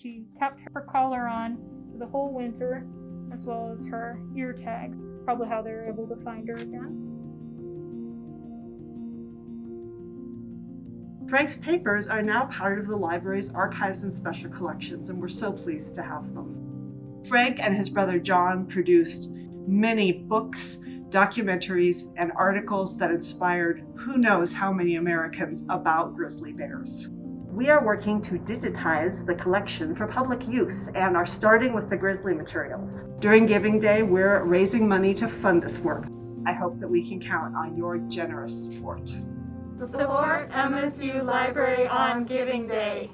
She kept her collar on for the whole winter, as well as her ear tags. Probably how they were able to find her again. Frank's papers are now part of the library's archives and special collections, and we're so pleased to have them. Frank and his brother John produced many books, documentaries, and articles that inspired who knows how many Americans about grizzly bears. We are working to digitize the collection for public use and are starting with the grizzly materials. During Giving Day, we're raising money to fund this work. I hope that we can count on your generous support. Support MSU Library on Giving Day.